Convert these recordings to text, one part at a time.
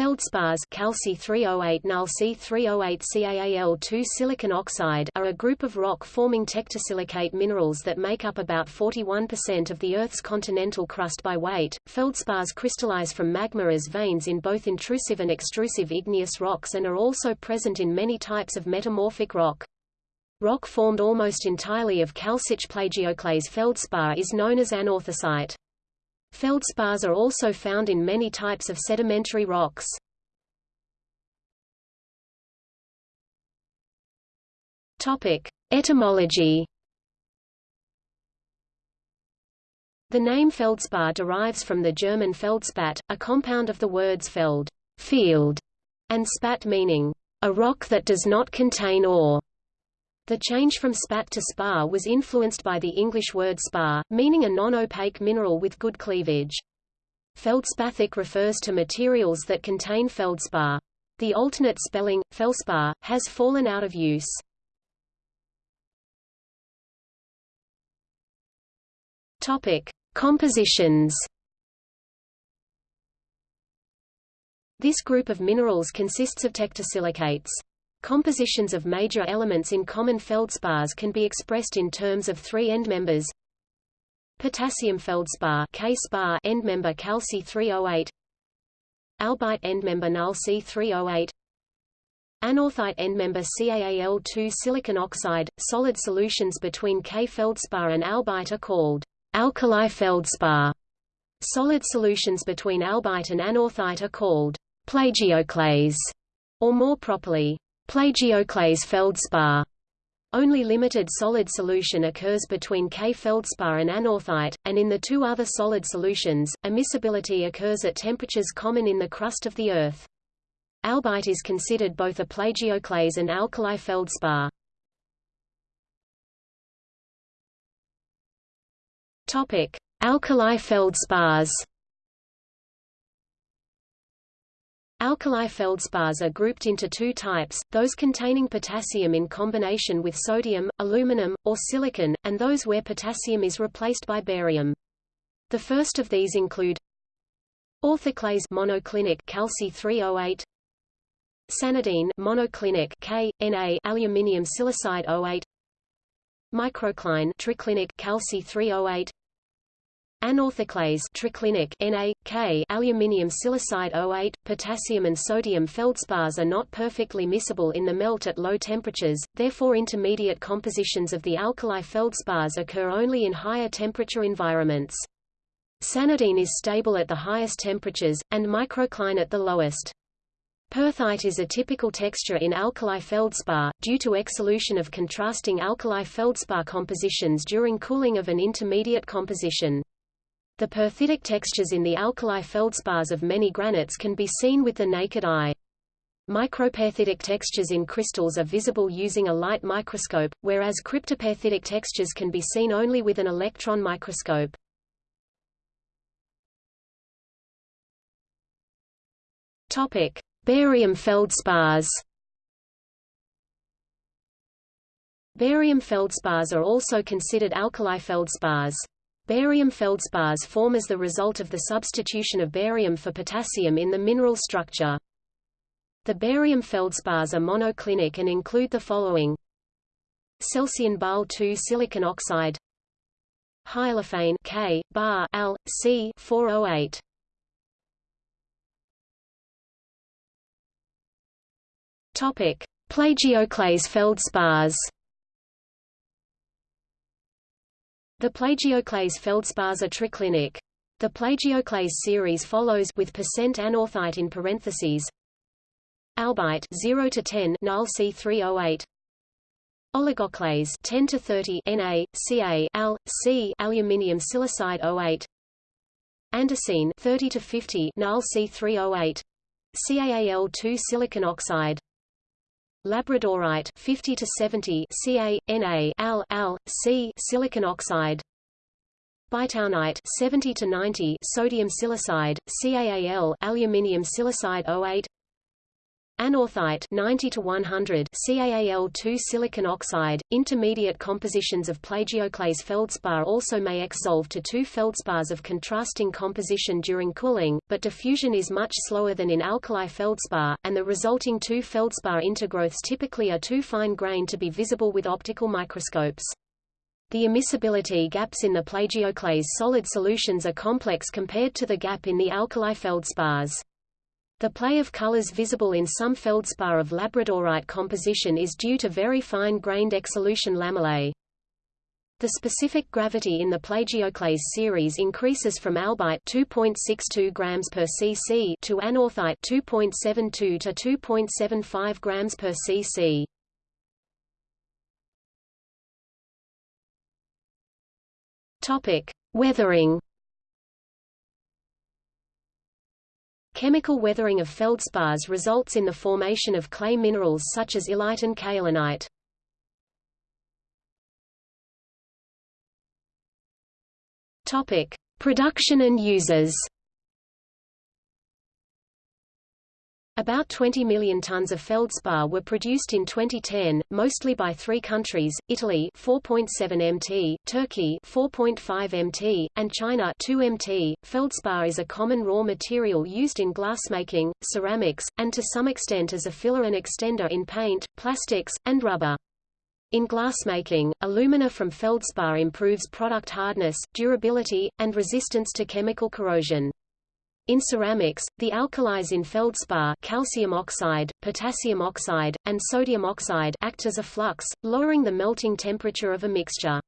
Feldspars Calci 308 Nal C308 CaAl2 silicon oxide are a group of rock-forming tectosilicate minerals that make up about 41% of the Earth's continental crust by weight. Feldspars crystallize from magma as veins in both intrusive and extrusive igneous rocks and are also present in many types of metamorphic rock. Rock formed almost entirely of calcic plagioclase feldspar is known as anorthosite. Feldspars are also found in many types of sedimentary rocks. Topic: Etymology. The name feldspar derives from the German feldspat, a compound of the words feld, field, and spat meaning a rock that does not contain ore. The change from spat to spar was influenced by the English word spar, meaning a non-opaque mineral with good cleavage. Feldspathic refers to materials that contain feldspar. The alternate spelling, felspar, has fallen out of use. Topic: Compositions. This group of minerals consists of tectosilicates. Compositions of major elements in common feldspars can be expressed in terms of three endmembers. Potassium feldspar K-spar endmember Calci 308 Albite endmember Nal C308 Anorthite endmember CaAl2 silicon oxide. Solid solutions between K-feldspar and albite are called alkali feldspar. Solid solutions between albite and anorthite are called plagioclase, or more properly, Plagioclase feldspar. Only limited solid solution occurs between K-feldspar and anorthite, and in the two other solid solutions, immiscibility occurs at temperatures common in the crust of the Earth. Albite is considered both a plagioclase and alkali feldspar. Topic: Alkali feldspars. Alkali feldspars are grouped into two types, those containing potassium in combination with sodium, aluminum, or silicon, and those where potassium is replaced by barium. The first of these include orthoclase monoclinic Calci 308 Sanidine monoclinic K, Na aluminium silicide 08 Microcline triclinic Calci 308 Anorthoclase triclinic Na, K aluminium silicide 08, potassium and sodium feldspars are not perfectly miscible in the melt at low temperatures, therefore intermediate compositions of the alkali feldspars occur only in higher temperature environments. Sanidine is stable at the highest temperatures, and microcline at the lowest. Perthite is a typical texture in alkali feldspar, due to exsolution of contrasting alkali feldspar compositions during cooling of an intermediate composition. The perthitic textures in the alkali feldspars of many granites can be seen with the naked eye. Microperthitic textures in crystals are visible using a light microscope, whereas cryptoperthitic textures can be seen only with an electron microscope. Topic: Barium feldspars. Barium feldspars are also considered alkali feldspars. Barium feldspars form as the result of the substitution of barium for potassium in the mineral structure. The barium feldspars are monoclinic and include the following Celsian Bal 2 silicon oxide Hyophane K, bar Al, C 408. Topic: Plagioclase feldspars. The plagioclase feldspars are triclinic. The plagioclase series follows with percent anorthite in parentheses. Albite 0 to 10 Nal C308 Oligoclase 10 to 30 Na, Ca, Al, C aluminium silicide 08 Andesine 30 to 50 Nal C308 CaAl2 silicon oxide Labradorite 50 to 70 Ca, Na, Al, Al, C silicon oxide. Bytownite 70 to 90 sodium silicide, CaAl aluminium silicide 08 anorthite 90 to 100 CaAl2 silicon oxide. Intermediate compositions of plagioclase feldspar also may exsolve to two feldspars of contrasting composition during cooling, but diffusion is much slower than in alkali feldspar, and the resulting two feldspar intergrowths typically are too fine-grained to be visible with optical microscopes. The immiscibility gaps in the plagioclase solid solutions are complex compared to the gap in the alkali feldspars. The play of colors visible in some feldspar of labradorite composition is due to very fine-grained exsolution lamellae. The specific gravity in the plagioclase series increases from albite 2.62 grams per cc to anorthite 2.72 to 2.75 grams per cc. Topic: Weathering. Chemical weathering of feldspars results in the formation of clay minerals such as illite and kaolinite. Topic: Production and uses. About 20 million tons of feldspar were produced in 2010, mostly by three countries, Italy 4.7 mt, Turkey 4.5 mt, and China 2 mt. Feldspar is a common raw material used in glassmaking, ceramics, and to some extent as a filler and extender in paint, plastics, and rubber. In glassmaking, alumina from feldspar improves product hardness, durability, and resistance to chemical corrosion. In ceramics, the alkalis in feldspar calcium oxide, potassium oxide, and sodium oxide act as a flux, lowering the melting temperature of a mixture.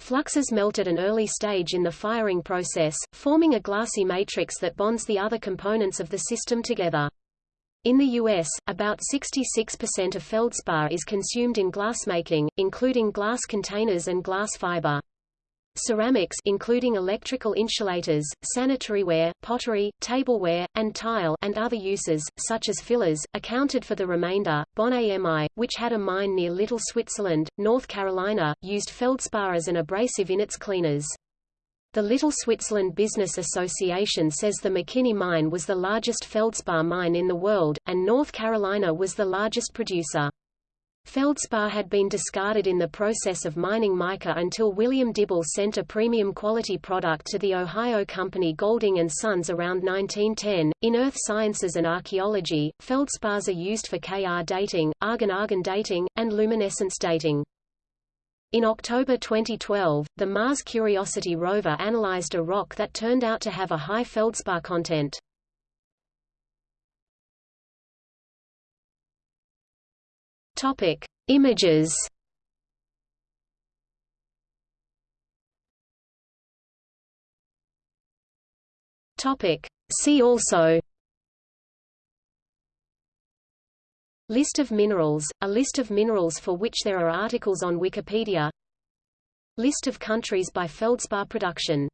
Fluxes melt at an early stage in the firing process, forming a glassy matrix that bonds the other components of the system together. In the U.S., about 66% of feldspar is consumed in glassmaking, including glass containers and glass fiber. Ceramics including electrical insulators, sanitaryware, pottery, tableware, and tile and other uses, such as fillers, accounted for the remainder. Bon AMI, which had a mine near Little Switzerland, North Carolina, used feldspar as an abrasive in its cleaners. The Little Switzerland Business Association says the McKinney mine was the largest feldspar mine in the world, and North Carolina was the largest producer. Feldspar had been discarded in the process of mining mica until William Dibble sent a premium quality product to the Ohio company Golding and Sons around 1910. In earth sciences and archaeology, feldspars are used for K-Ar dating, argon-argon dating, and luminescence dating. In October 2012, the Mars Curiosity rover analyzed a rock that turned out to have a high feldspar content. Topic: Images. Topic: See also. List of minerals, a list of minerals for which there are articles on Wikipedia List of countries by feldspar production